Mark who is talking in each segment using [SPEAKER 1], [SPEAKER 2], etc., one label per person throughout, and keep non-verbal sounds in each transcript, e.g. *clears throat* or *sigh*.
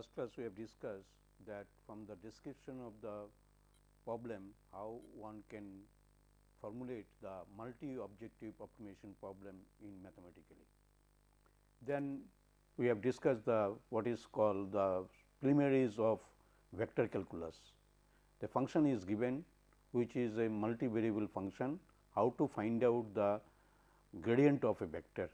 [SPEAKER 1] Last class we have discussed that from the description of the problem how one can formulate the multi objective optimization problem in mathematically. Then we have discussed the what is called the preliminaries of vector calculus. The function is given which is a multivariable function how to find out the gradient of a vector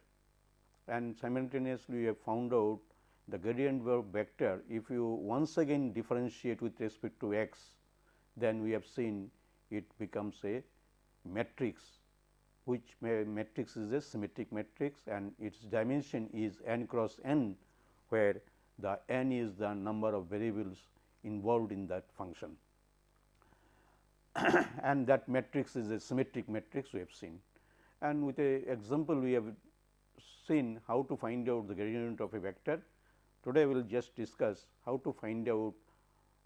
[SPEAKER 1] and simultaneously we have found out the gradient vector if you once again differentiate with respect to x then we have seen it becomes a matrix which matrix is a symmetric matrix and its dimension is n cross n where the n is the number of variables involved in that function *coughs* and that matrix is a symmetric matrix we have seen. And with a example we have seen how to find out the gradient of a vector. Today we will just discuss how to find out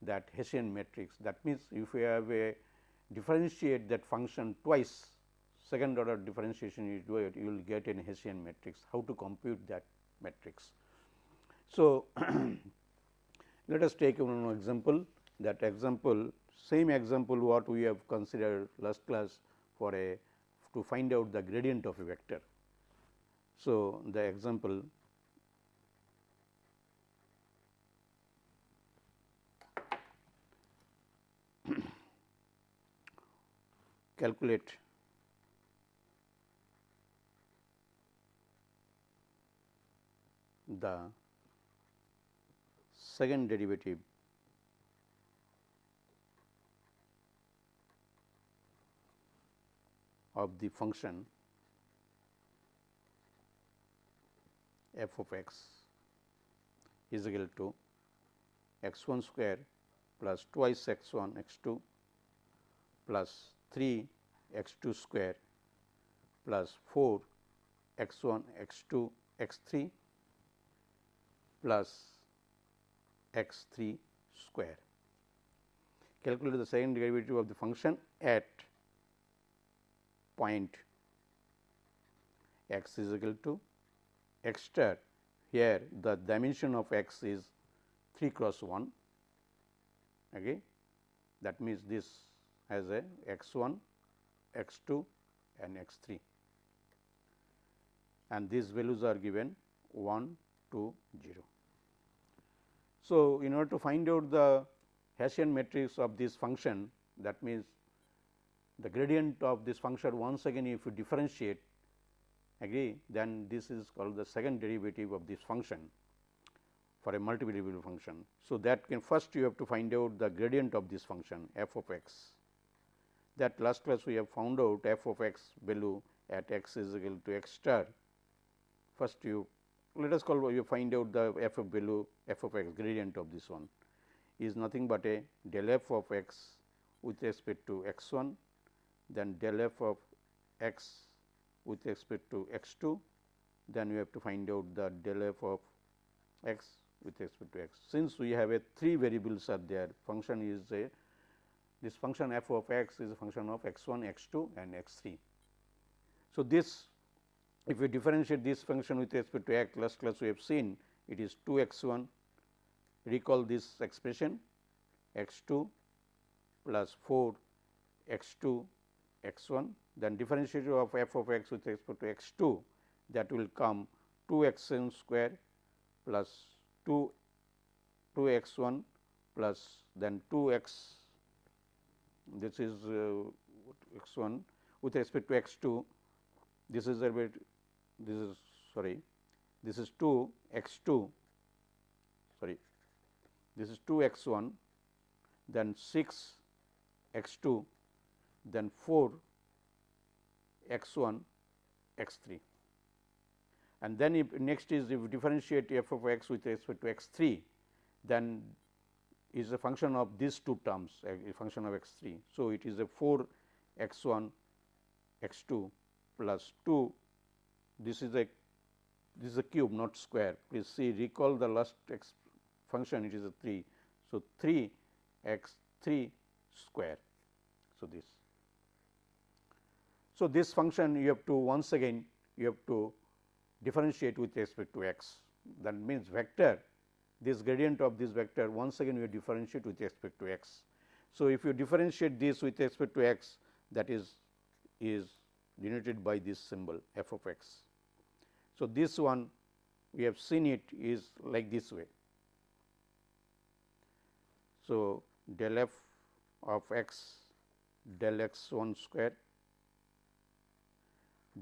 [SPEAKER 1] that Hessian matrix. That means, if we have a differentiate that function twice second order differentiation you do it you will get an Hessian matrix how to compute that matrix. So, *clears throat* let us take one example that example same example what we have considered last class for a to find out the gradient of a vector. So, the example calculate. The second derivative of the function f of x is equal to x 1 square plus twice x 1 x 2 plus 3 x 2 square plus 4 x 1 x 2 x 3 plus x 3 square. Calculate the second derivative of the function at point x is equal to x star. Here the dimension of x is 3 cross 1 okay? That means this has a x 1 x 2 and x 3 and these values are given 1 2 0. So, in order to find out the Hessian matrix of this function that means the gradient of this function once again if you differentiate agree then this is called the second derivative of this function for a multivariable function. So, that can first you have to find out the gradient of this function f of x that last class we have found out f of x value at x is equal to x star. First you let us call you find out the f of value f of x gradient of this one is nothing but a del f of x with respect to x 1 then del f of x with respect to x 2 then we have to find out the del f of x with respect to x. Since we have a three variables are there function is a this function f of x is a function of x 1 x 2 and x 3. So, this if we differentiate this function with respect to x last class we have seen it is 2 x 1 recall this expression x 2 plus 4 x 2 x 1 then differentiation of f of x with respect to x 2 that will come 2 x n square plus 2 2 x 1 plus then 2 x this is uh, x 1 with respect to x 2 this is a bit this is sorry this is 2 x 2 sorry this is 2 x 1 then 6 x 2 then 4 x 1 x 3 and then if next is if differentiate f of x with respect to x 3 then is a function of these two terms a function of x 3. So, it is a 4 x 1 x 2 plus 2 this is a this is a cube not square please see recall the last x function it is a 3. So, 3 x 3 square. So, this. So, this function you have to once again you have to differentiate with respect to x that means vector this gradient of this vector once again we differentiate with respect to x. So, if you differentiate this with respect to x that is is denoted by this symbol f of x. So, this one we have seen it is like this way. So, del f of x del x 1 square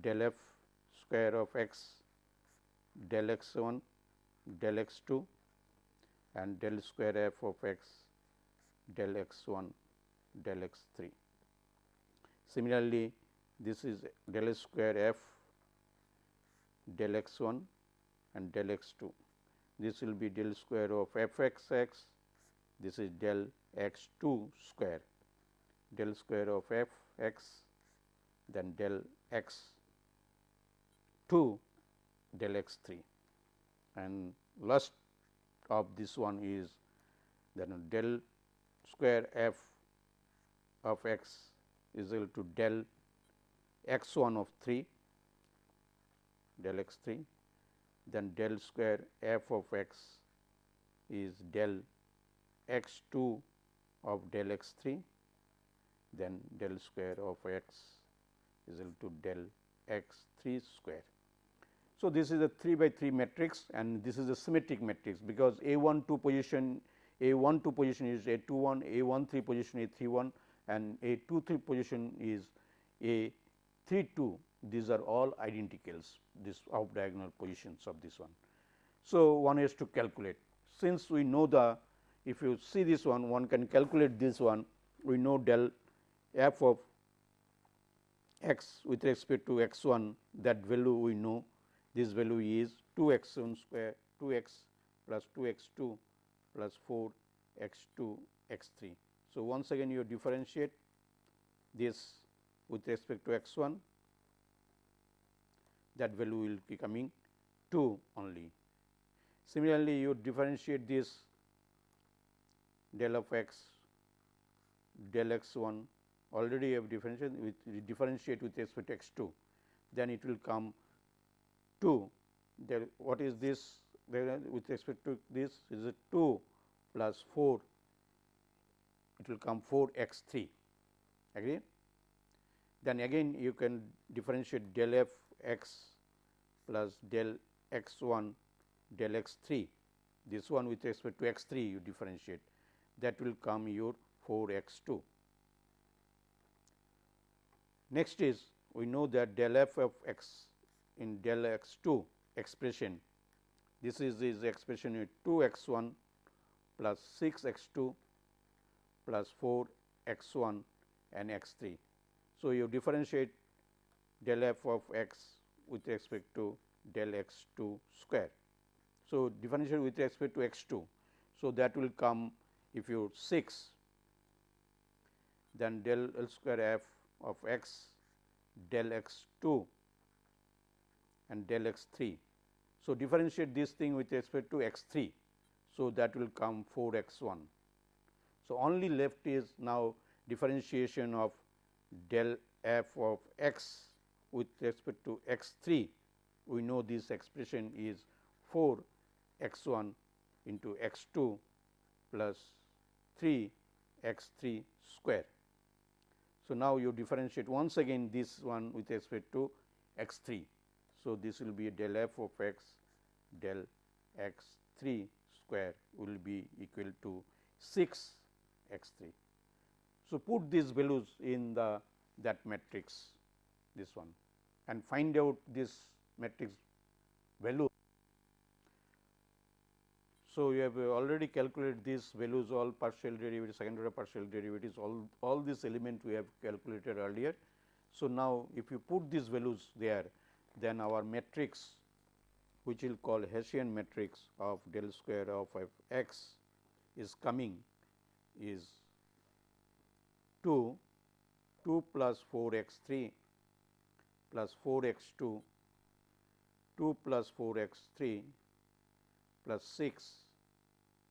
[SPEAKER 1] del f square of x del x 1 del x 2 and del square f of x del x 1 del x 3. Similarly, this is del square f del x 1 and del x 2. This will be del square of f x x, this is del x 2 square, del square of f x, then del x 2 del x 3 and last of this one is then del square f of x is equal to del x 1 of 3 del x 3 then del square f of x is del x 2 of del x 3 then del square of x is equal to del x 3 square. So, this is a 3 by 3 matrix and this is a symmetric matrix because A 1 2 position A 1 2 position is A 2 1, A 1 3 position A 3 1 and A 2 3 position is A 3 2 these are all identicals this off diagonal positions of this one. So, one has to calculate. Since we know the if you see this one one can calculate this one. We know del f of x with respect to x 1 that value we know this value is 2 x 1 square 2 x plus 2 x 2 plus 4 x 2 x 3. So, once again you differentiate this with respect to x 1 that value will be coming 2 only. Similarly, you differentiate this del of x del x 1 already you have differentiated with differentiate with respect to x 2 then it will come 2 there what is this there with respect to this? Is it 2 plus 4 it will come 4 x 3 agree? Then again you can differentiate del f x plus del x 1 del x 3 this one with respect to x 3 you differentiate. That will come your 4 x 2. Next is we know that del f of x in del x 2 expression. This is this expression with 2 x 1 plus 6 x 2 plus 4 x 1 and x 3. So, you differentiate del f of x with respect to del x 2 square. So, differentiate with respect to x 2. So, that will come if you 6 then del L square f of x del x 2 and del x 3. So, differentiate this thing with respect to x 3. So, that will come 4 x 1. So, only left is now differentiation of del f of x with respect to x 3. We know this expression is 4 x 1 into x 2 plus 3 x 3 square. So, now you differentiate once again this one with respect to x 3. So, this will be del f of x del x 3 square will be equal to 6 x 3. So, put these values in the that matrix this one and find out this matrix value. So, you have already calculated these values all partial derivatives, second order partial derivatives all, all these elements we have calculated earlier. So, now if you put these values there then our matrix which we will call Hessian matrix of del square of x is coming is 2 2 plus 4 x 3 plus 4 x 2 2 plus 4 x 3 plus 6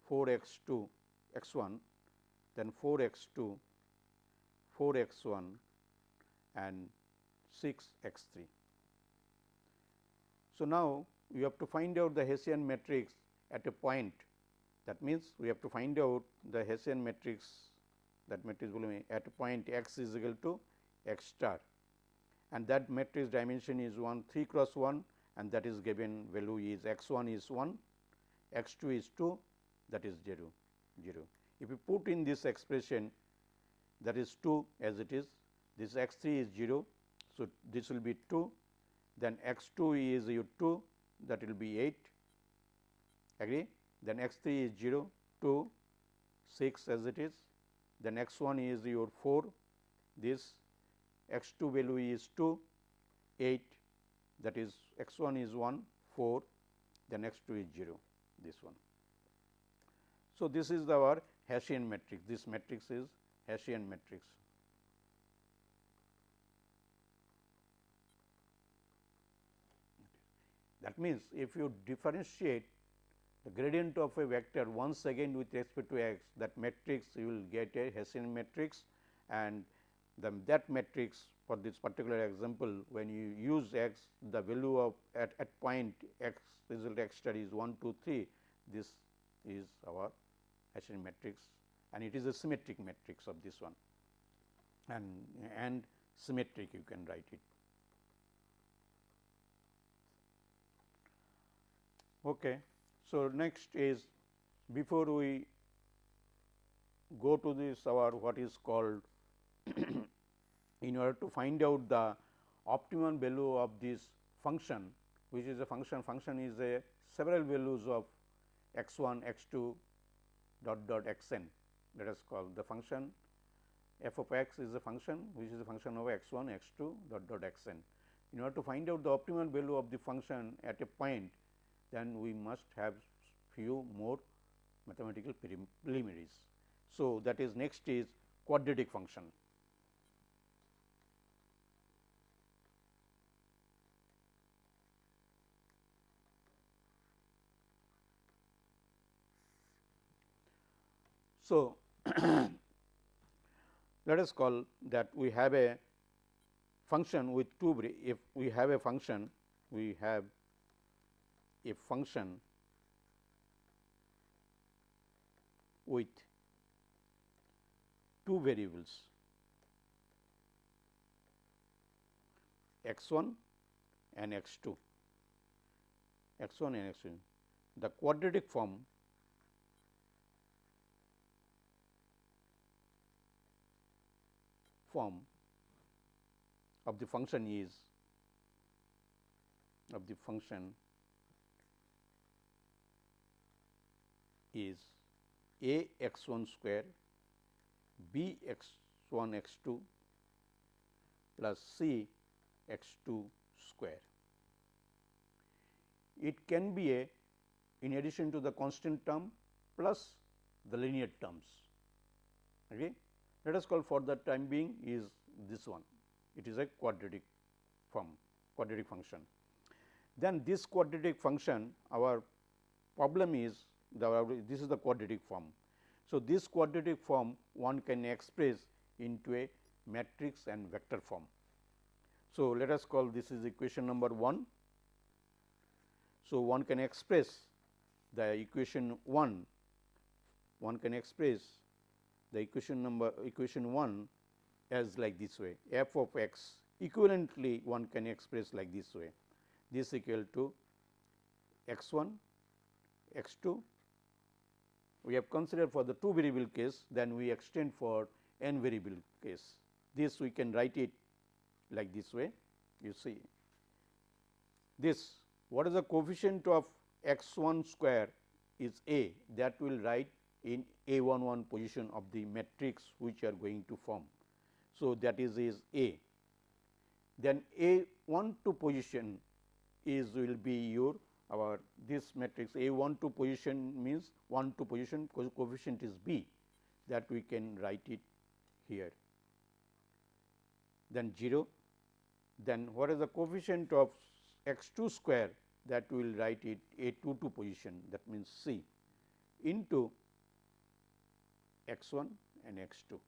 [SPEAKER 1] 4 x 2 x 1 then 4 x 2 4 x 1 and 6 x 3. So, now you have to find out the Hessian matrix at a point That means, we have to find out the Hessian matrix that matrix will be at point x is equal to x star and that matrix dimension is 1 3 cross 1 and that is given value is x 1 is 1, x 2 is 2 that is 0 0. If you put in this expression that is 2 as it is this x 3 is 0. So, this will be 2 then x 2 is your 2 that will be 8 agree? Then x 3 is 0 2 6 as it is. Then x 1 is your 4 this x 2 value is 2 8 that is x 1 is 1 4 then x 2 is 0 this one. So, this is our Hessian matrix. This matrix is Hessian matrix. That means, if you differentiate the gradient of a vector once again with respect to x that matrix you will get a Hessian matrix and that matrix for this particular example when you use x the value of at, at point x result x star is 1 2 3 this is our Hessian matrix and it is a symmetric matrix of this one and and symmetric you can write it. Okay. So, next is before we go to this our what is called *clears throat* in order to find out the optimum value of this function which is a function function is a several values of x 1 x 2 dot dot x n let us call the function f of x is a function which is a function of x 1 x 2 dot dot x n. In order to find out the optimal value of the function at a point then we must have few more mathematical preliminaries. So, that is next is quadratic function. So, *coughs* let us call that we have a function with two if we have a function we have a function with two variables x 1 and x 2 x 1 and x 2 the quadratic form form of the function is of the function is a x 1 square b x 1 x 2 plus c x 2 square. It can be a in addition to the constant term plus the linear terms. Okay let us call for the time being is this one it is a quadratic form quadratic function. Then this quadratic function our problem is this is the quadratic form. So, this quadratic form one can express into a matrix and vector form. So, let us call this is equation number 1. So, one can express the equation 1 one can express the equation number equation 1 as like this way f of x equivalently one can express like this way this equal to x 1 x 2 we have considered for the two variable case then we extend for n variable case this we can write it like this way you see this what is the coefficient of x 1 square is a that will write in A 1 1 position of the matrix which you are going to form. So, that is is A. Then A 1 2 position is will be your our this matrix A 1 2 position means 1 2 position co coefficient is B that we can write it here. Then 0 then what is the coefficient of x 2 square that we will write it A 2 2 position that means C into x 1 and x 2.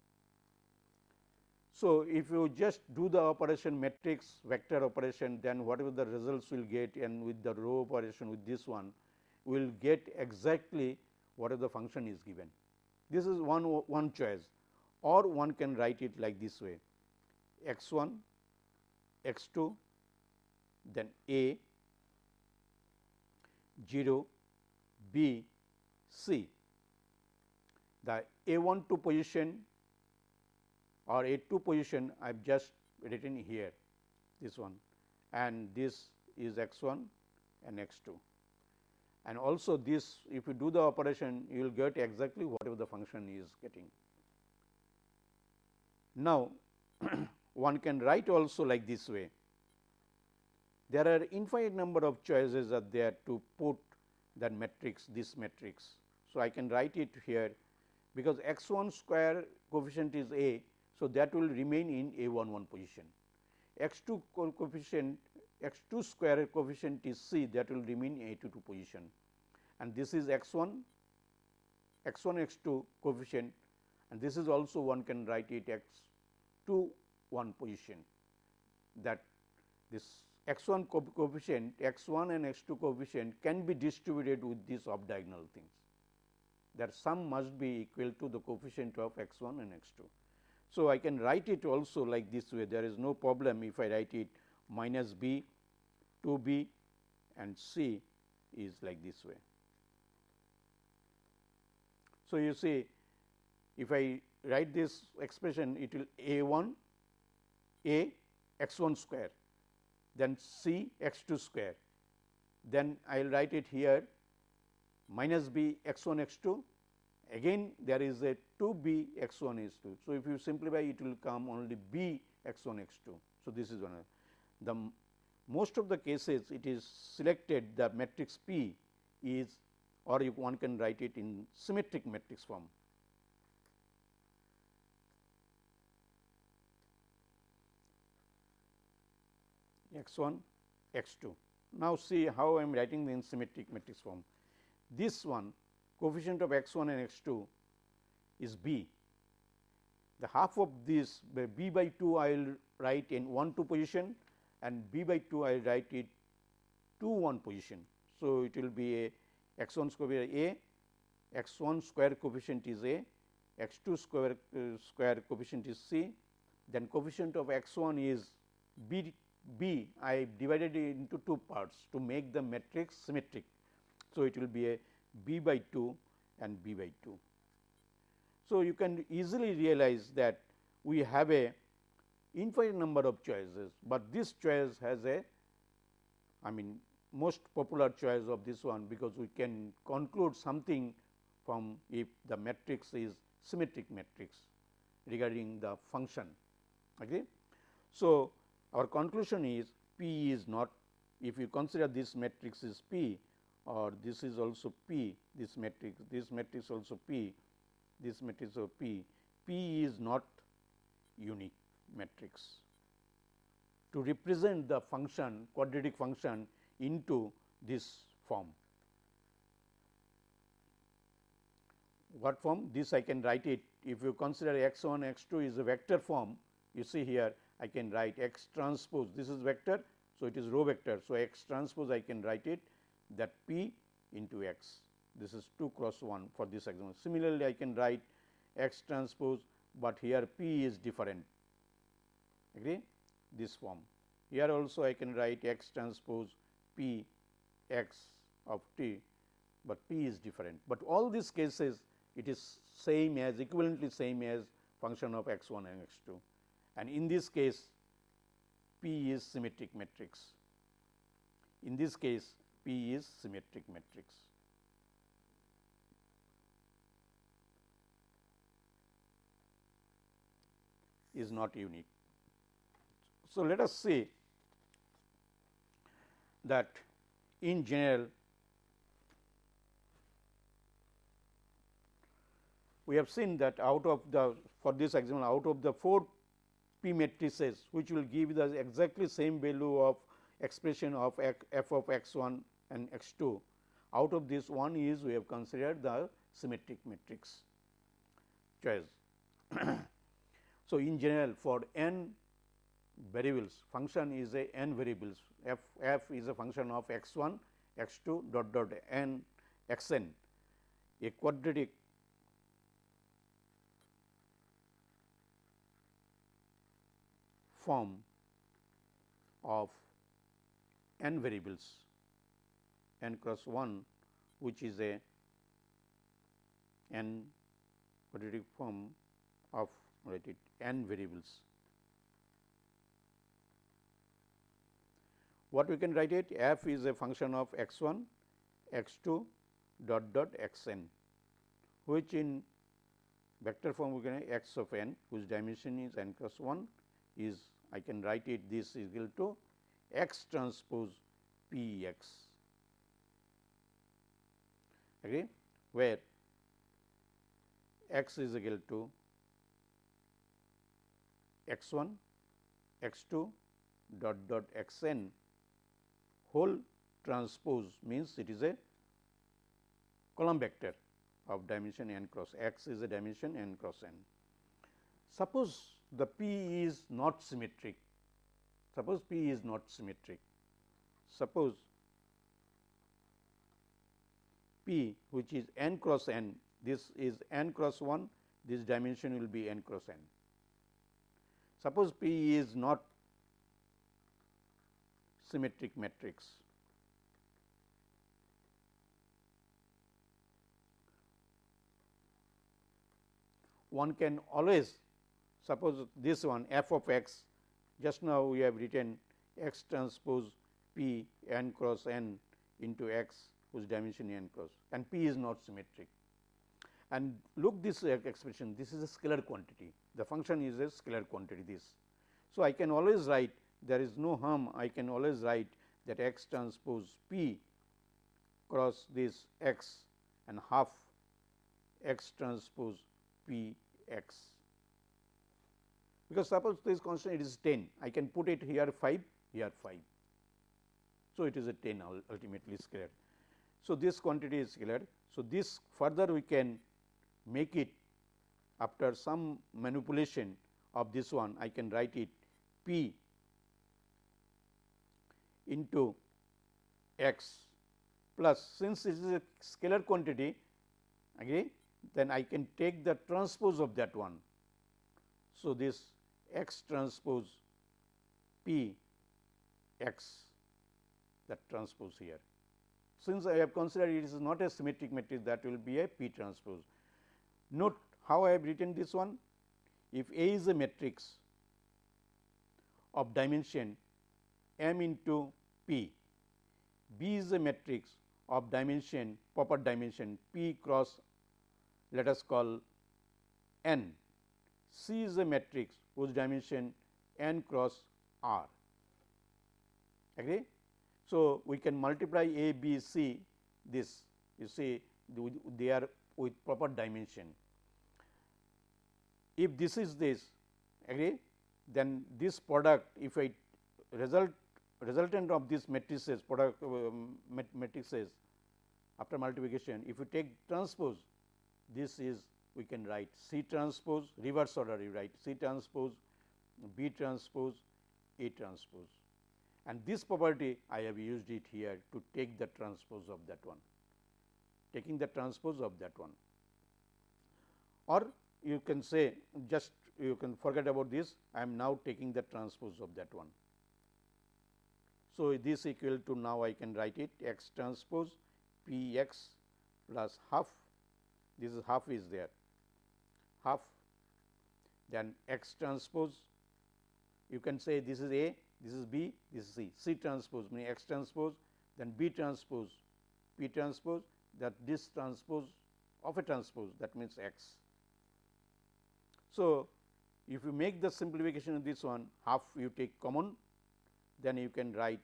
[SPEAKER 1] So, if you just do the operation matrix vector operation then whatever the results will get and with the row operation with this one we will get exactly whatever the function is given. This is one, one choice or one can write it like this way x 1, x 2, then a 0, b, c. The a 1 2 position or a 2 position I have just written here this one and this is x 1 and x 2 and also this if you do the operation you will get exactly whatever the function is getting. Now, *clears throat* one can write also like this way. There are infinite number of choices are there to put that matrix this matrix. So, I can write it here because x 1 square coefficient is a. So, that will remain in a 1 1 position. x 2 coefficient x 2 square coefficient is c that will remain in a 2 2 position and this is x 1 x 1 x 2 coefficient and this is also one can write it x 2 1 position that this x 1 coefficient x 1 and x 2 coefficient can be distributed with these off diagonal things that sum must be equal to the coefficient of x 1 and x 2. So, I can write it also like this way there is no problem if I write it minus b 2 b and c is like this way. So, you see if I write this expression it will a 1 a x 1 square then c x 2 square then I will write it here minus b x 1 x 2 again there is a 2 b x 1 x 2. So, if you simplify it will come only b x 1 x 2. So, this is one of the most of the cases it is selected the matrix P is or you one can write it in symmetric matrix form. x 1 x 2. Now, see how I am writing the in symmetric matrix form. This one coefficient of x 1 and x 2 is b. The half of this b by 2 I will write in 1 2 position and b by 2 I will write it 2 1 position. So, it will be a x 1 square a, x 1 square coefficient is a, x 2 square uh, square coefficient is c, then coefficient of x 1 is b b I divided it into two parts to make the matrix symmetric. So, it will be a b by 2 and b by 2. So, you can easily realize that we have a infinite number of choices, but this choice has a I mean most popular choice of this one because we can conclude something from if the matrix is symmetric matrix regarding the function. Okay. So, our conclusion is P is not if you consider this matrix is P or this is also P this matrix this matrix also P this matrix of P P is not unique matrix. To represent the function quadratic function into this form. What form? This I can write it if you consider x 1 x 2 is a vector form you see here I can write x transpose this is vector. So, it is row vector. So, x transpose I can write it that p into x this is 2 cross 1 for this example. Similarly, I can write x transpose, but here p is different agree this form. Here also I can write x transpose p x of t, but p is different. But all these cases it is same as equivalently same as function of x 1 and x 2 and in this case P is symmetric matrix. In this case P is symmetric matrix. is not unique. So, let us say that in general we have seen that out of the for this example out of the 4 p matrices which will give the exactly same value of expression of f of x 1 and x 2. Out of this one is we have considered the symmetric matrix choice. *clears throat* so, in general for n variables function is a n variables f f is a function of x 1 x 2 dot dot n x n. a quadratic form of n variables n cross 1 which is a n quadratic form of write it n variables. What we can write it f is a function of x 1 x 2 dot dot x n which in vector form we can x of n whose dimension is n cross 1 is I can write it this is equal to x transpose p x. Agree? Where x is equal to x 1 x 2 dot dot x n whole transpose means it is a column vector of dimension n cross x is a dimension n cross n. Suppose the P is not symmetric, suppose P is not symmetric, suppose P which is n cross n, this is n cross 1, this dimension will be n cross n. Suppose P is not symmetric matrix. One can always suppose this one f of x just now we have written x transpose p n cross n into x whose dimension n cross and p is not symmetric. And look this uh, expression this is a scalar quantity the function is a scalar quantity this. So, I can always write there is no harm I can always write that x transpose p cross this x and half x transpose p x. Because suppose this constant it is 10 I can put it here 5 here 5. So, it is a 10 ultimately scalar. So, this quantity is scalar. So, this further we can make it after some manipulation of this one I can write it p into x plus since this is a scalar quantity again then I can take the transpose of that one. So, this x transpose p x that transpose here. Since I have considered it is not a symmetric matrix that will be a p transpose. Note how I have written this one if A is a matrix of dimension m into p, B is a matrix of dimension proper dimension p cross let us call n, C is a matrix whose dimension n cross r agree. So, we can multiply A, B, C this you see they are with proper dimension. If this is this agree then this product if I result resultant of this matrices product um, matrices after multiplication if you take transpose this is we can write C transpose reverse order you write C transpose B transpose A transpose. And this property I have used it here to take the transpose of that one taking the transpose of that one. Or you can say just you can forget about this I am now taking the transpose of that one. So, this equal to now I can write it x transpose p x plus half this is half is there half then x transpose you can say this is A, this is B, this is C, C transpose meaning x transpose then B transpose, P transpose that this transpose of a transpose that means x. So, if you make the simplification of this one half you take common then you can write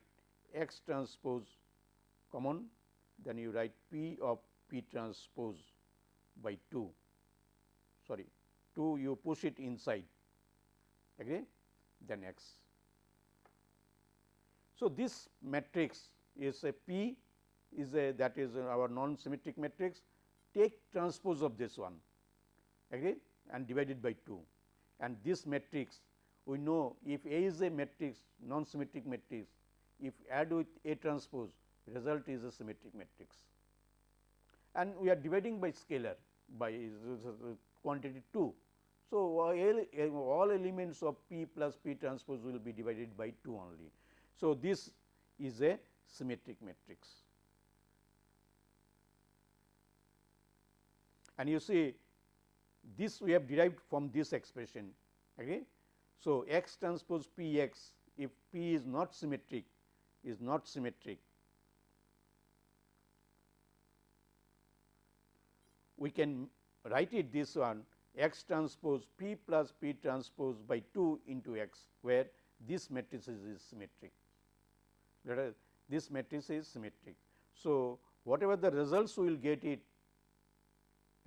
[SPEAKER 1] x transpose common then you write P of P transpose by 2 sorry 2 you push it inside. Agree then x. So, this matrix is a P is a that is our non symmetric matrix. Take transpose of this one agree and divided by 2 and this matrix we know if A is a matrix non symmetric matrix if add with A transpose result is a symmetric matrix. And we are dividing by scalar by quantity 2. So, uh, eh, all elements of P plus P transpose will be divided by 2 only. So, this is a symmetric matrix. And you see this we have derived from this expression. Okay. So, x transpose P x if P is not symmetric is not symmetric we can write it this one x transpose p plus p transpose by 2 into x where this matrix is symmetric. Let us this matrix is symmetric. So, whatever the results we will get it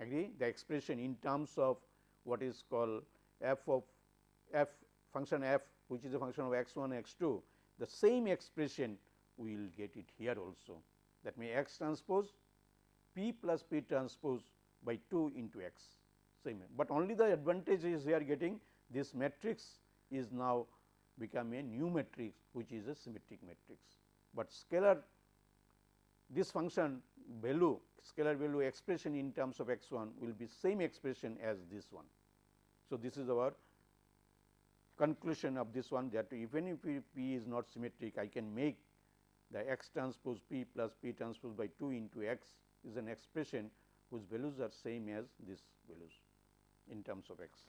[SPEAKER 1] agree the expression in terms of what is called f of f function f which is a function of x 1 x 2 the same expression we will get it here also that means x transpose p plus p transpose by 2 into x same, but only the advantage is we are getting this matrix is now become a new matrix which is a symmetric matrix, but scalar this function value scalar value expression in terms of x 1 will be same expression as this one. So, this is our conclusion of this one that even if p is not symmetric I can make the x transpose p plus p transpose by 2 into x is an expression whose values are same as these values in terms of x.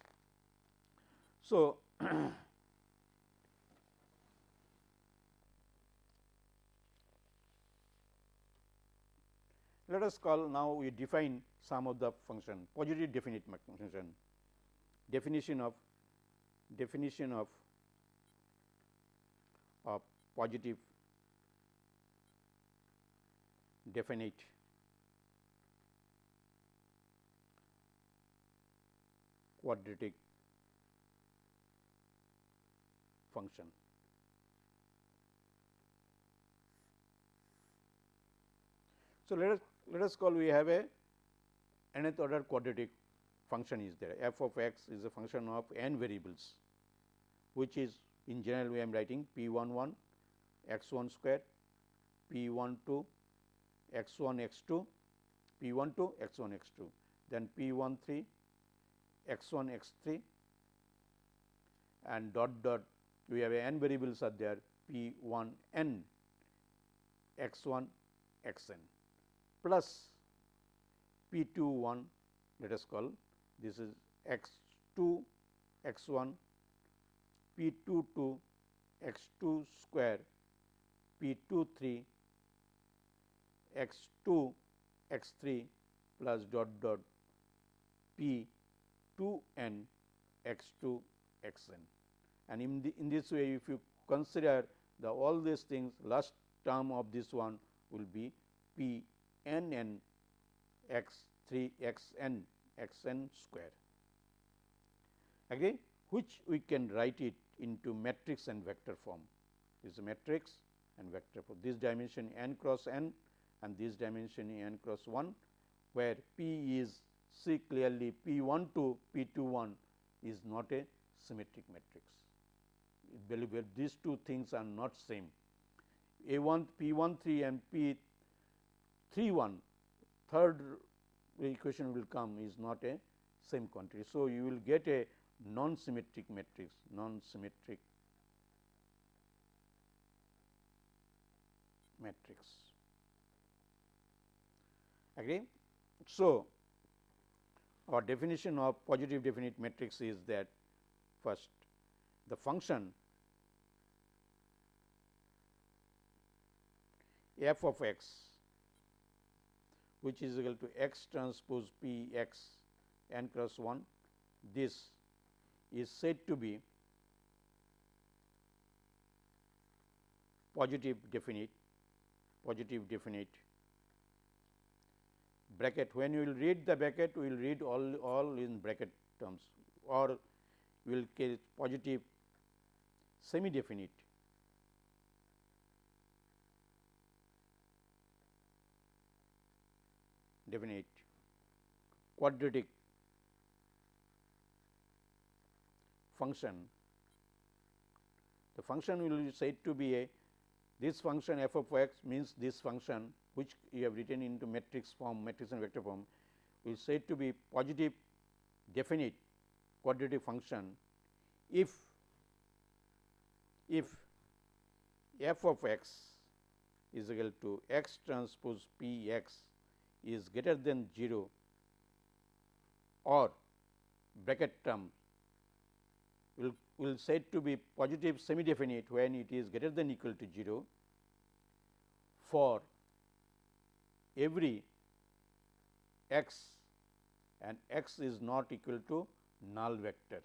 [SPEAKER 1] So, *coughs* let us call now we define some of the function positive definite function definition of definition of of positive definite quadratic function. So, let us let us call we have a nth order quadratic function is there f of x is a function of n variables which is in general we am writing p 1 1 x 1 square p 1 2 x 1 x 2 p 1 2 x 1 x 2 then p 1 3 x 1 x 3 and dot dot we have n variables are there p 1 n x 1 x n plus p 2 1 let us call this is x 2 x 1 p 2 2 x 2 square p 2 3 x 2 x 3 plus dot dot p 2 n x 2 x n. And in, the, in this way if you consider the all these things last term of this one will be p n n x 3 x n x n square. Agree which we can write it into matrix and vector form. This is a matrix and vector for this dimension n cross n and this dimension n cross 1 where p is see clearly P 1 2 P 2 1 is not a symmetric matrix. Believe it, these two things are not same. A 1 P 1 3 and P 3 1 third equation will come is not a same quantity. So, you will get a non symmetric matrix non symmetric matrix agree. So, our definition of positive definite matrix is that first the function f of x which is equal to x transpose p x n cross 1 this is said to be positive definite positive definite bracket. When you will read the bracket we will read all all in bracket terms or we will get positive semi definite definite. Quadratic. Function. The function will be said to be a this function f of x means this function which you have written into matrix form matrix and vector form is said to be positive definite quadratic function if if f of x is equal to x transpose p x is greater than 0 or bracket term will will said to be positive semi definite when it is greater than equal to 0 for every x and x is not equal to null vector.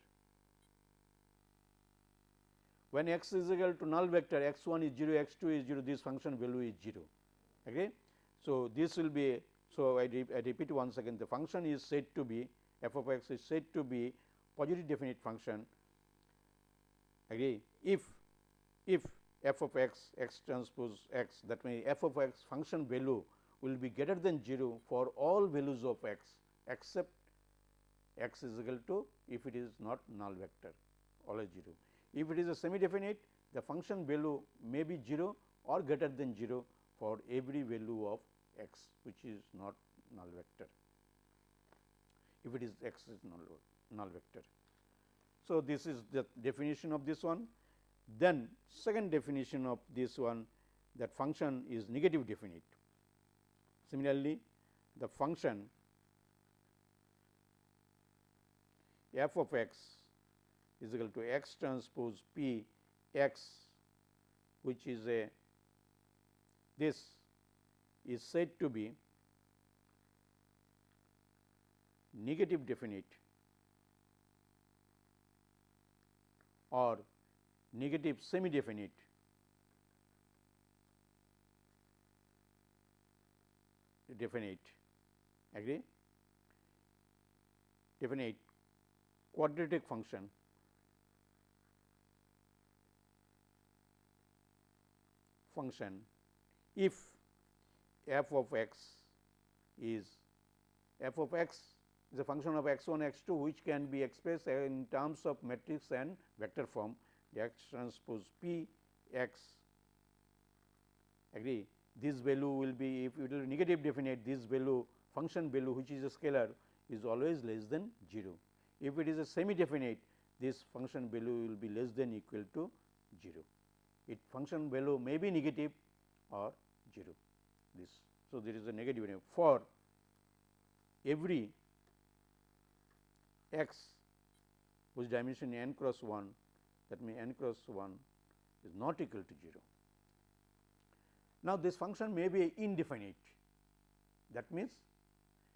[SPEAKER 1] When x is equal to null vector x 1 is 0, x 2 is 0, this function value is 0. Okay. So, this will be so I, I repeat once again the function is said to be f of x is said to be positive definite function agree if if f of x x transpose x that means f of x function value will be greater than 0 for all values of x except x is equal to if it is not null vector always 0. If it is a semi definite the function value may be 0 or greater than 0 for every value of x which is not null vector if it is x is null, null vector. So, this is the definition of this one. Then second definition of this one that function is negative definite. Similarly, the function f of x is equal to x transpose p x which is a this is said to be negative definite or negative semi definite definite. Agree? Definite quadratic function. Function. If f of x is f of x is a function of x 1 x 2 which can be expressed in terms of matrix and vector form the x transpose p x. Agree this value will be if it will negative definite this value function value which is a scalar is always less than 0. If it is a semi definite this function value will be less than equal to 0. It function value may be negative or 0 this. So, there is a negative for every x whose dimension n cross 1 that means n cross 1 is not equal to 0. Now, this function may be indefinite that means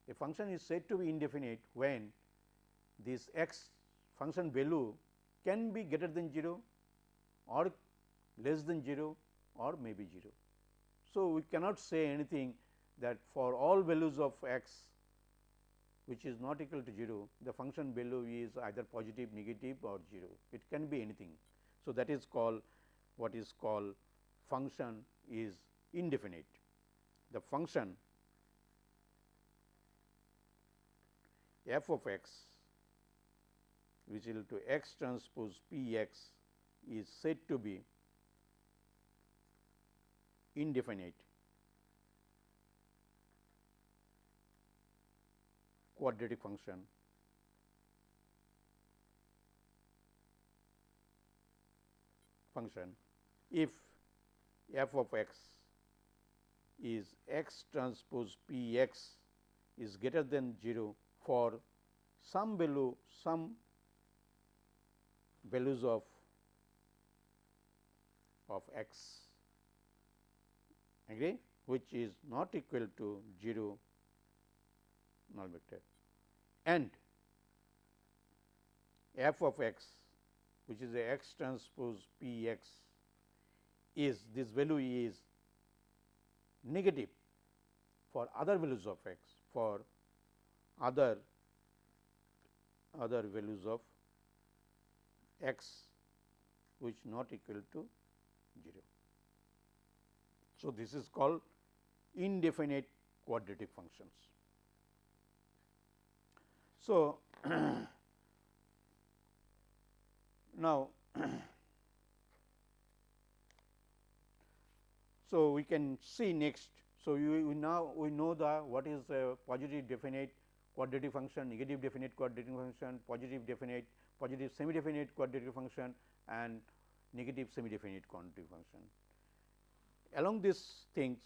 [SPEAKER 1] a function is said to be indefinite when this x function value can be greater than 0 or less than 0 or maybe 0. So, we cannot say anything that for all values of x which is not equal to 0, the function value is either positive, negative or 0, it can be anything. So, that is called what is called function is indefinite. The function f of x which is to x transpose p x is said to be indefinite. Quadratic function. Function. If f of x is x transpose p x is greater than 0 for some value some values of of x. Agree? Which is not equal to 0 null vector. And f of x which is a x transpose p x is this value is negative for other values of x for other other values of x which not equal to 0. So, this is called indefinite quadratic functions. So, *clears throat* now *clears throat* So, we can see next. So, you, we now we know the what is a positive definite quadratic function, negative definite quadratic function, positive definite, positive semi definite quadratic function and negative semi definite quadratic function. Along these things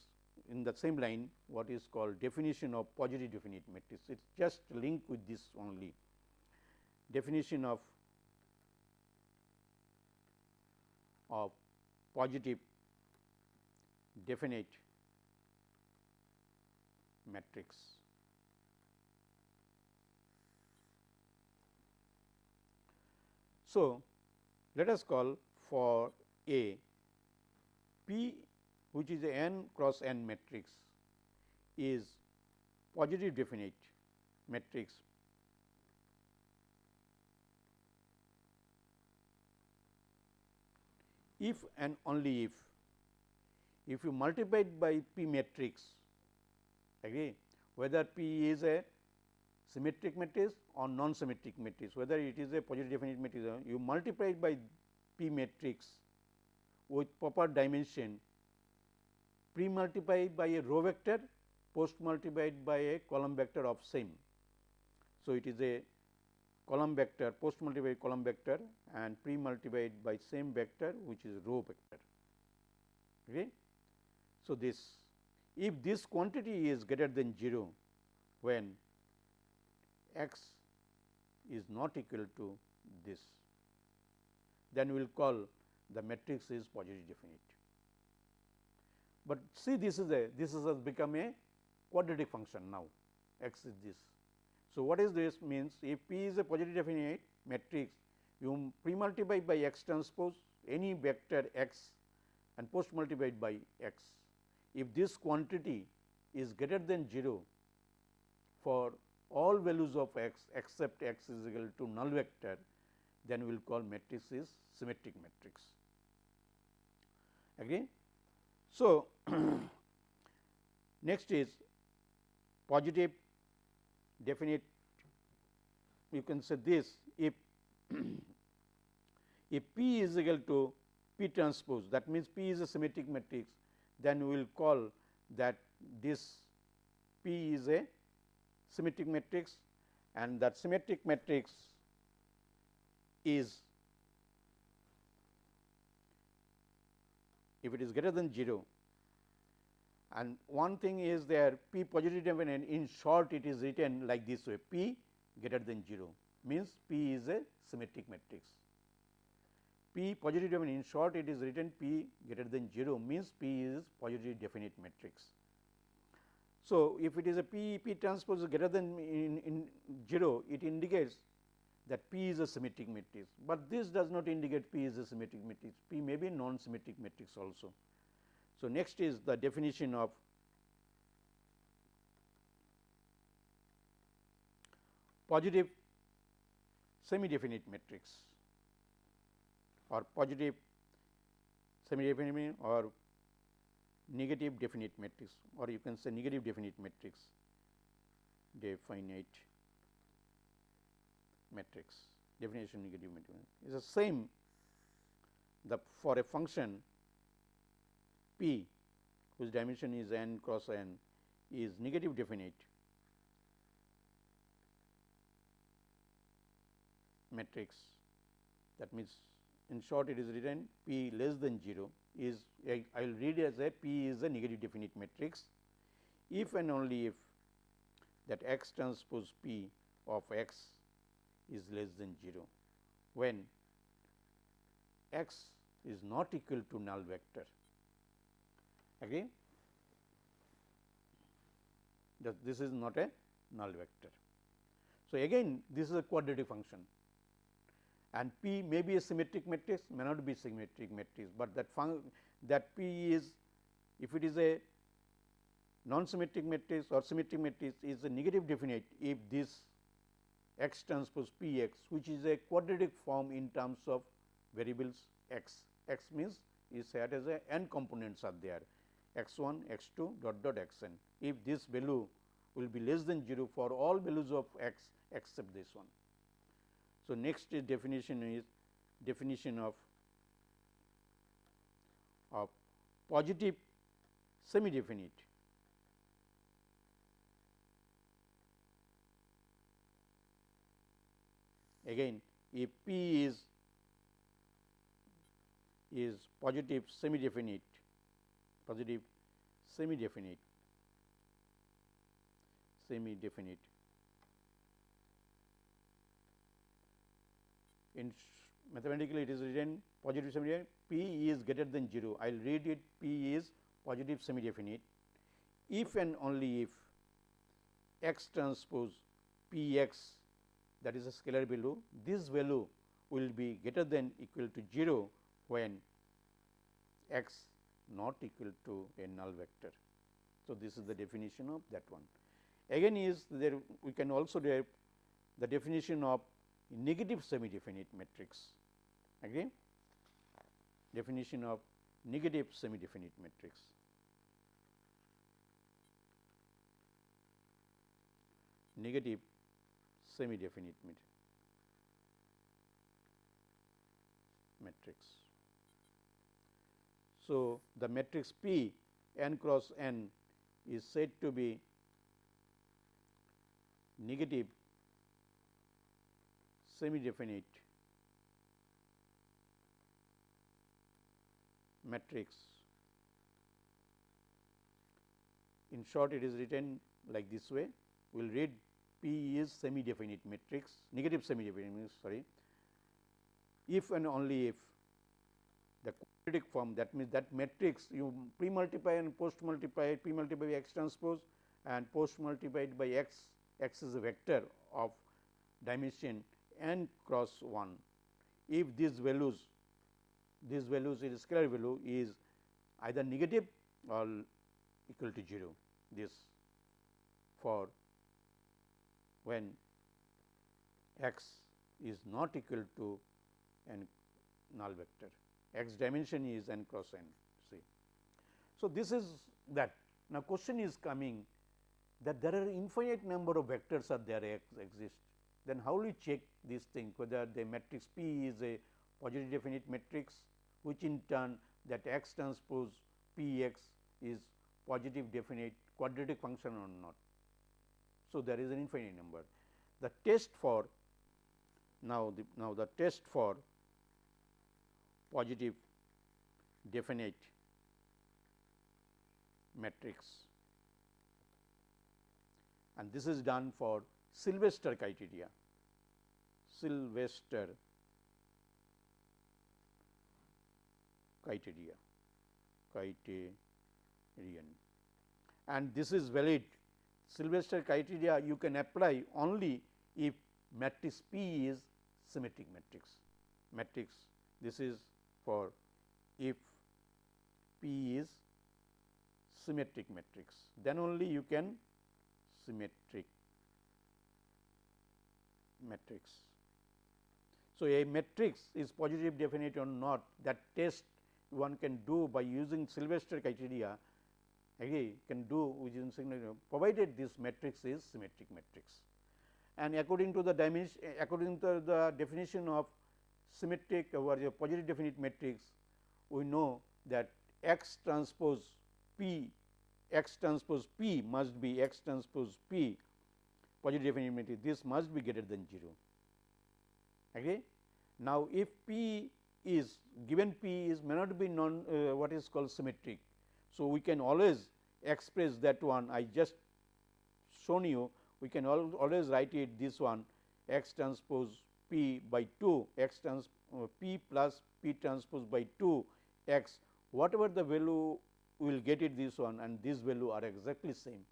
[SPEAKER 1] in the same line what is called definition of positive definite matrix, it is just linked with this only definition of of positive definite matrix. So, let us call for a P which is a n cross n matrix is positive definite matrix if and only if if you multiply it by P matrix agree whether P is a symmetric matrix or non symmetric matrix whether it is a positive definite matrix you multiply it by P matrix with proper dimension pre multiplied by a row vector post multiplied by a column vector of same. So, it is a column vector post multiplied column vector and pre multiplied by same vector which is row vector. Okay. So, this if this quantity is greater than 0 when x is not equal to this then we will call the matrix is positive definite. But see this is a this is has become a quadratic function now x is this. So, what is this means if P is a positive definite matrix you pre multiply by x transpose any vector x and post multiplied by x. If this quantity is greater than 0 for all values of x except x is equal to null vector then we will call matrix is symmetric matrix. Again. So, *clears throat* next is positive definite you can say this if *clears throat* if P is equal to P transpose that means P is a symmetric matrix then we will call that this P is a symmetric matrix and that symmetric matrix is if it is greater than 0 and one thing is there p positive definite in short it is written like this way p greater than 0 means p is a symmetric matrix. P positive in short it is written p greater than 0 means p is positive definite matrix. So, if it is a p p transpose greater than in, in 0 it indicates that P is a symmetric matrix, but this does not indicate P is a symmetric matrix, P may be non symmetric matrix also. So, next is the definition of positive semi definite matrix or positive semi definite or negative definite matrix or you can say negative definite matrix definite matrix definition negative matrix. Is the same the for a function p whose dimension is n cross n is negative definite matrix. That means in short it is written p less than 0 is I will read as a p is a negative definite matrix if and only if that x transpose p of x is less than 0 when x is not equal to null vector again that this is not a null vector. So, again this is a quadratic function and P may be a symmetric matrix may not be symmetric matrix, but that that P is if it is a non symmetric matrix or symmetric matrix is a negative definite if this x transpose p x which is a quadratic form in terms of variables x, x means is said as a n components are there x 1, x 2 dot dot x n. If this value will be less than 0 for all values of x except this one. So, next definition is definition of of positive semi definite. Again if P is is positive semi definite positive semi definite semi definite in mathematically it is written positive semi definite P is greater than 0 I will read it P is positive semi definite if and only if x transpose P x that is a scalar value this value will be greater than equal to 0 when x not equal to a null vector. So, this is the definition of that one. Again is there we can also derive the definition of negative semi definite matrix again definition of negative semi definite matrix. Negative semi definite matrix. So, the matrix P n cross n is said to be negative semi definite matrix. In short, it is written like this way. We will read P is semi definite matrix, negative semi definite matrix sorry, if and only if the quadratic form that means that matrix you pre multiply and post multiply pre multiply by x transpose and post multiplied by x, x is a vector of dimension n cross 1. If these values these values is scalar value is either negative or equal to 0 this for when x is not equal to n null vector x dimension is n cross n see. So, this is that now question is coming that there are infinite number of vectors are there exist then how will you check this thing whether the matrix P is a positive definite matrix which in turn that x transpose P x is positive definite quadratic function or not. So, there is an infinite number. The test for now the now the test for positive definite matrix and this is done for Sylvester criteria. Sylvester criteria. Criterion. And this is valid. Sylvester criteria you can apply only if matrix P is symmetric matrix. Matrix this is for if P is symmetric matrix. Then only you can symmetric matrix. So, a matrix is positive definite or not that test one can do by using Sylvester criteria again can do using provided this matrix is symmetric matrix. And according to the dimension according to the definition of symmetric or a positive definite matrix we know that x transpose p x transpose p must be x transpose p positive matrix this must be greater than 0 agree. Now, if p is given p is may not be non uh, what is called symmetric. So, we can always express that one I just shown you we can al always write it this one x transpose p by 2 x trans uh, p plus p transpose by 2 x whatever the value we will get it this one and this value are exactly same.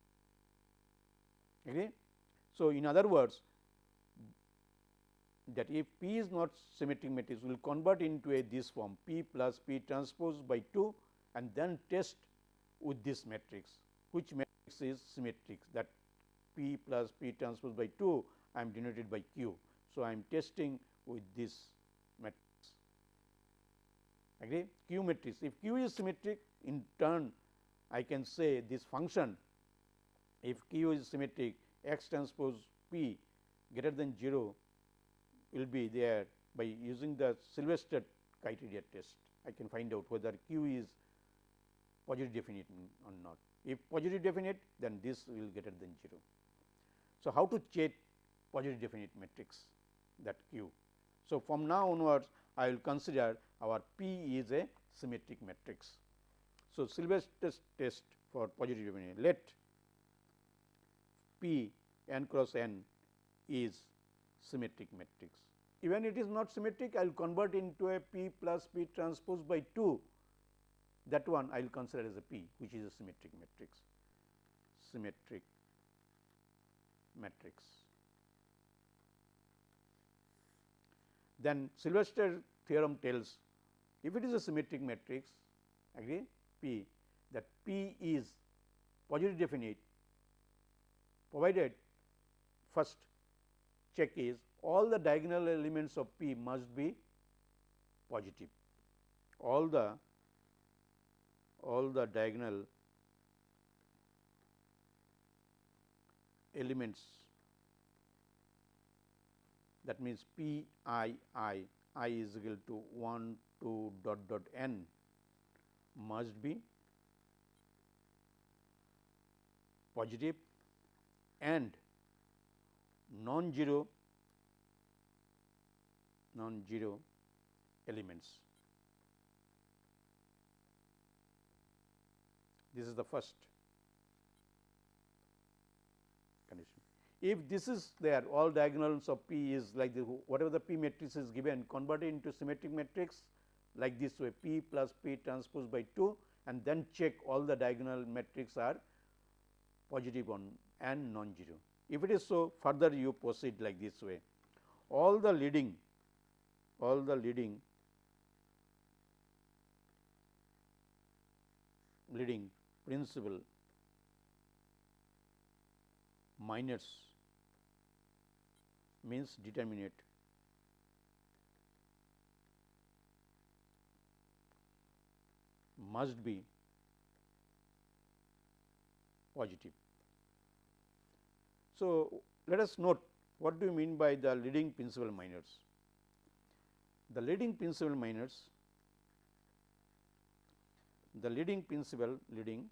[SPEAKER 1] Okay. So, in other words that if P is not symmetric matrix, we will convert into a this form P plus P transpose by 2 and then test with this matrix, which matrix is symmetric that P plus P transpose by 2 I am denoted by Q. So, I am testing with this matrix agree Q matrix. If Q is symmetric in turn I can say this function if Q is symmetric x transpose P greater than 0 will be there by using the Sylvester criteria test. I can find out whether Q is positive definite or not. If positive definite then this will greater than 0. So, how to check positive definite matrix that Q. So, from now onwards I will consider our P is a symmetric matrix. So, Sylvester's test for positive definite let P n cross n is symmetric matrix. Even it is not symmetric I will convert into a P plus P transpose by 2 that one I will consider as a P which is a symmetric matrix symmetric matrix. Then Sylvester theorem tells if it is a symmetric matrix agree P that P is positive definite provided first check is all the diagonal elements of P must be positive. All the all the diagonal elements that means P i i i is equal to 1 2 dot dot n must be positive and non-zero non-zero elements. This is the first condition. If this is there all diagonals of P is like the whatever the P matrix is given converted into symmetric matrix like this way P plus P transpose by 2 and then check all the diagonal matrix are positive on and non-zero. If it is so further you proceed like this way all the leading all the leading leading principal minors means determinate must be positive. So, let us note what do you mean by the leading principal minors. The leading principal minors, the leading principal leading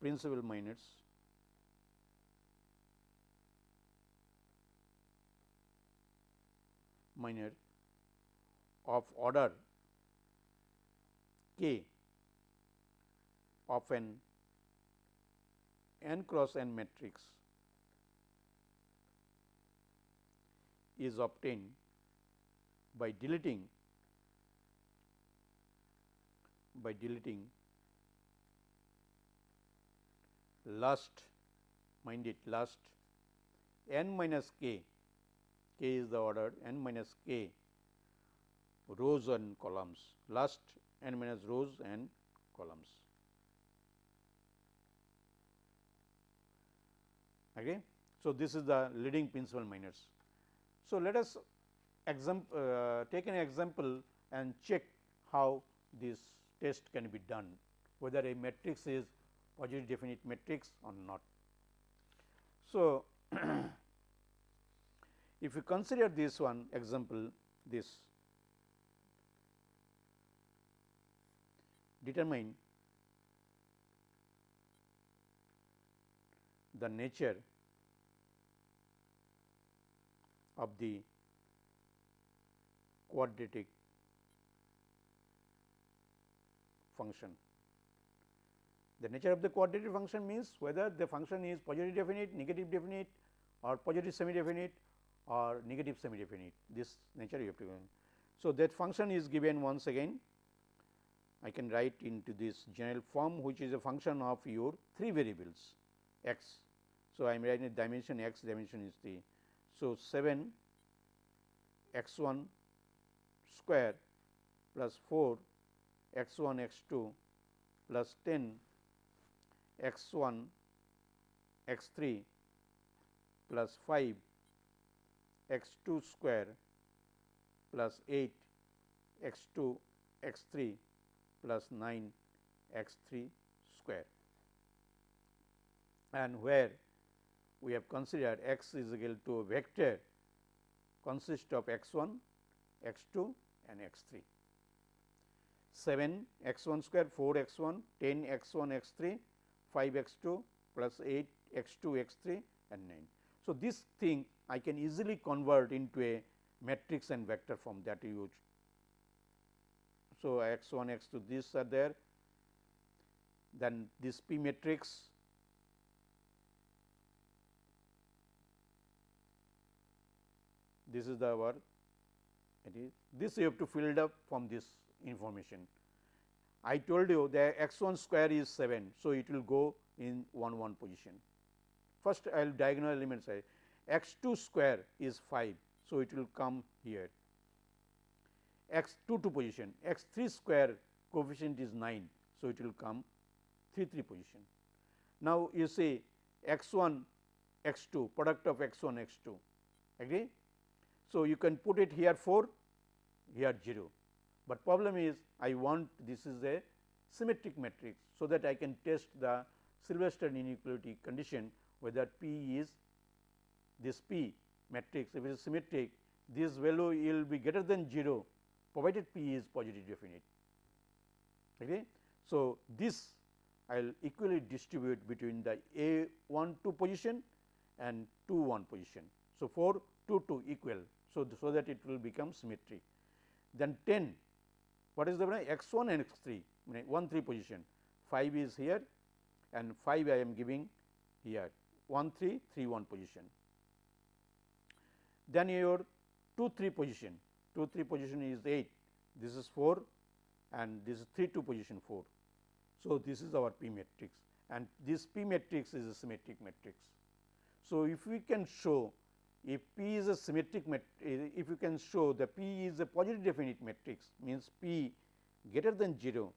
[SPEAKER 1] principal minors minor of order k of an n cross n matrix is obtained by deleting by deleting last mind it last n minus k k is the order n minus k rows and columns last n minus rows and columns. Okay. So, this is the leading principal minors. So, let us example, uh, take an example and check how this test can be done whether a matrix is positive definite matrix or not. So, *clears throat* if you consider this one example this determine the nature of the quadratic function. The nature of the quadratic function means whether the function is positive definite, negative definite or positive semi definite or negative semi definite this nature you have to. So, that function is given once again I can write into this general form which is a function of your 3 variables x. So, I am writing dimension x dimension is the. So, 7 x 1 square plus 4 x 1 x 2 plus 10 x 1 x 3 plus 5 x 2 square plus 8 x 2 x 3 plus 9 x 3 square and where we have considered x is equal to a vector consist of x 1 x 2 and x 3. 7 x 1 square 4 x 1 10 x 1 x 3 5 x 2 plus 8 x 2 x 3 and 9. So, this thing I can easily convert into a matrix and vector form that you so x 1 x 2 these are there then this p matrix this is the our it is this you have to fill it up from this information. I told you the x 1 square is 7. So, it will go in 1 1 position. First I will diagonal element say x 2 square is 5. So, it will come here x 2 2 position x 3 square coefficient is 9. So, it will come 3 3 position. Now, you see x 1 x 2 product of x 1 x 2 agree. So, you can put it here 4 here 0, but problem is I want this is a symmetric matrix. So, that I can test the Sylvester inequality condition whether P is this P matrix if it is symmetric this value will be greater than 0 provided P is positive definite. Okay. So, this I will equally distribute between the A 1 2 position and 2 1 position. So, 4 2 2 equal. So, so that it will become symmetry. Then 10 what is the x 1 and x 3 1 3 position 5 is here and 5 I am giving here 1 3 3 1 position. Then your 2 3 position 2 3 position is 8 this is 4 and this is 3 2 position 4. So, this is our P matrix and this P matrix is a symmetric matrix. So, if we can show if P is a symmetric matrix, if you can show the P is a positive definite matrix means P greater than 0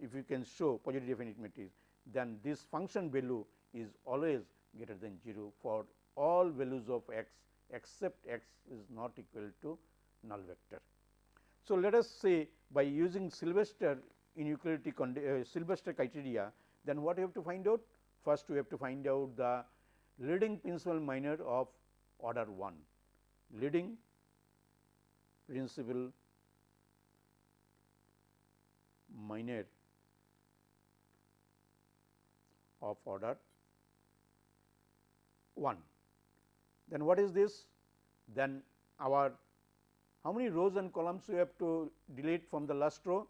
[SPEAKER 1] if you can show positive definite matrix then this function value is always greater than 0 for all values of x except x is not equal to null vector. So, let us say by using Sylvester inequality uh, Sylvester criteria then what you have to find out? First we have to find out the leading principal minor of order 1, leading principal minor of order 1. Then what is this? Then our how many rows and columns we have to delete from the last row?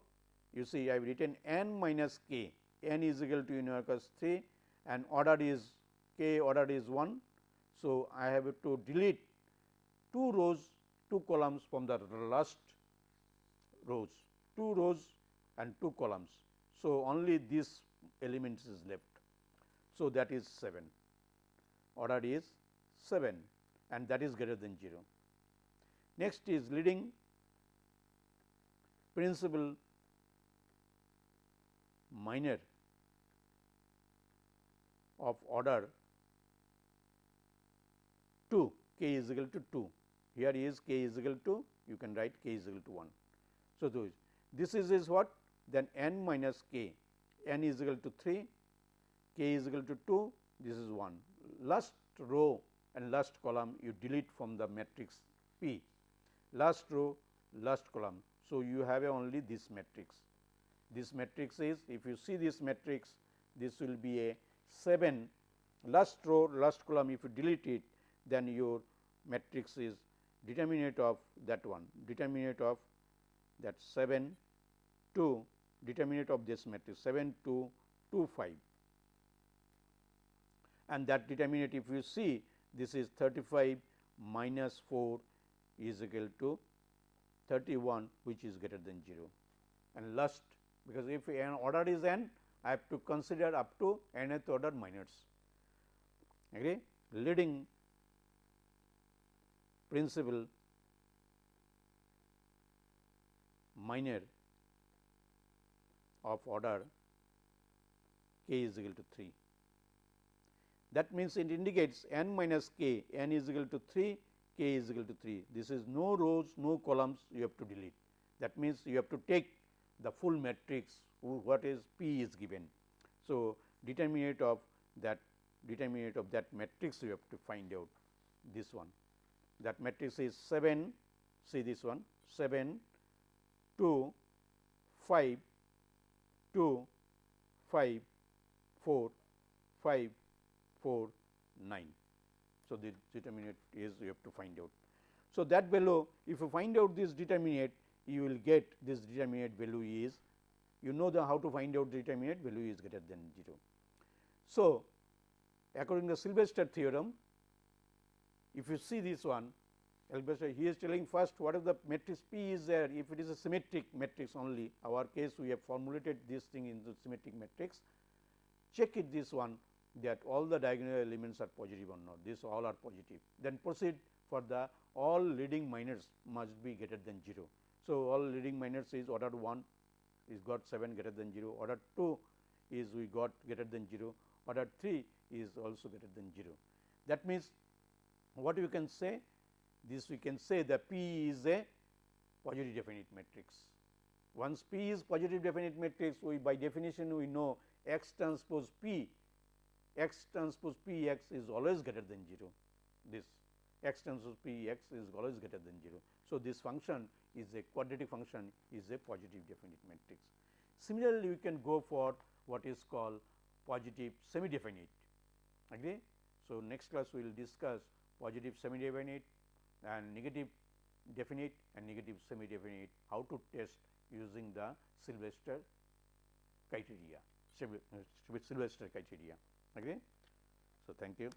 [SPEAKER 1] You see I have written n minus k, n is equal to universe 3 and order is k order is 1. So, I have to delete 2 rows 2 columns from the last rows 2 rows and 2 columns. So, only this elements is left. So, that is 7 order is 7 and that is greater than 0. Next is leading principal minor of order 2 k is equal to 2 here is k is equal to you can write k is equal to 1. So, this is is what? Then n minus k. N is equal to 3 k is equal to 2 this is 1 last row and last column you delete from the matrix P. Last row last column. So, you have only this matrix. This matrix is if you see this matrix this will be a 7 last row last column if you delete it then your matrix is determinant of that one determinant of that 7 2 determinant of this matrix 7 2 2 5 and that determinant if you see this is 35 minus 4 is equal to 31 which is greater than 0 and last because if an order is n I have to consider up to nth order minors agree leading principal minor of order k is equal to 3. That means, it indicates n minus k, n is equal to 3, k is equal to 3. This is no rows, no columns you have to delete. That means, you have to take the full matrix what is P is given. So, determinant of that determinant of that matrix you have to find out this one that matrix is 7 see this one 7 2 5 2 5 4 5 4 9. So, the determinant is you have to find out. So, that value if you find out this determinant you will get this determinant value is you know the how to find out the determinate value is greater than 0. So, according to Sylvester theorem if you see this one he is telling first what if the matrix P is there. If it is a symmetric matrix only our case we have formulated this thing in the symmetric matrix. Check it this one that all the diagonal elements are positive or not. This all are positive. Then proceed for the all leading minors must be greater than 0. So, all leading minors is order 1 is got 7 greater than 0 order 2 is we got greater than 0 order 3 is also greater than 0. That means, what we can say this we can say the P is a positive definite matrix. Once P is positive definite matrix we by definition we know x transpose P x transpose P x is always greater than 0 this x transpose P x is always greater than 0. So, this function is a quadratic function is a positive definite matrix. Similarly, we can go for what is called positive semi definite agree. So, next class we will discuss positive semi definite and negative definite and negative semi definite how to test using the Sylvester criteria uh, Sylvester criteria agree. So, thank you.